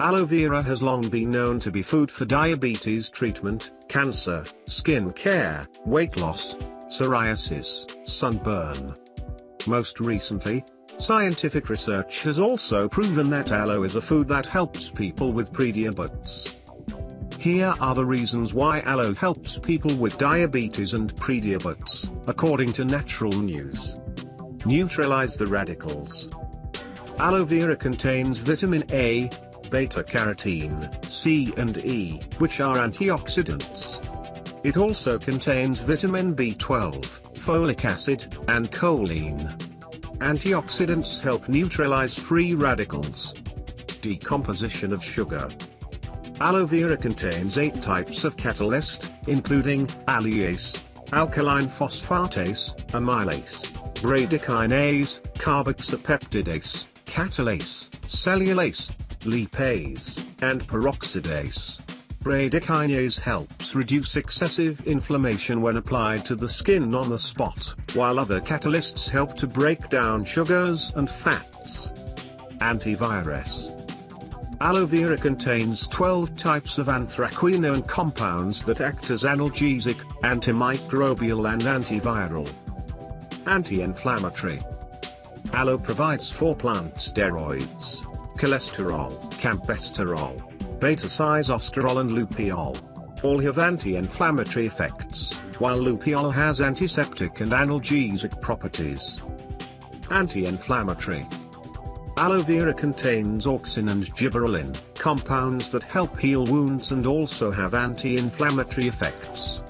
Aloe vera has long been known to be food for diabetes treatment, cancer, skin care, weight loss, psoriasis, sunburn. Most recently, scientific research has also proven that aloe is a food that helps people with prediabetes. Here are the reasons why aloe helps people with diabetes and prediabetes, according to Natural News. Neutralize the radicals. Aloe vera contains vitamin A, beta-carotene, C and E, which are antioxidants. It also contains vitamin B12, folic acid, and choline. Antioxidants help neutralize free radicals. Decomposition of sugar. Aloe vera contains 8 types of catalyst, including alliase, alkaline phosphatase, amylase, bradykinase, carboxypeptidase, catalase, cellulase, lipase, and peroxidase. Bradykinase helps reduce excessive inflammation when applied to the skin on the spot, while other catalysts help to break down sugars and fats. Antivirus Aloe vera contains 12 types of anthraquinone compounds that act as analgesic, antimicrobial and antiviral. Anti-inflammatory Aloe provides four plant steroids, cholesterol, campesterol, beta-sitosterol and lupeol. All have anti-inflammatory effects, while lupeol has antiseptic and analgesic properties. Anti-inflammatory Aloe vera contains auxin and gibberellin, compounds that help heal wounds and also have anti-inflammatory effects.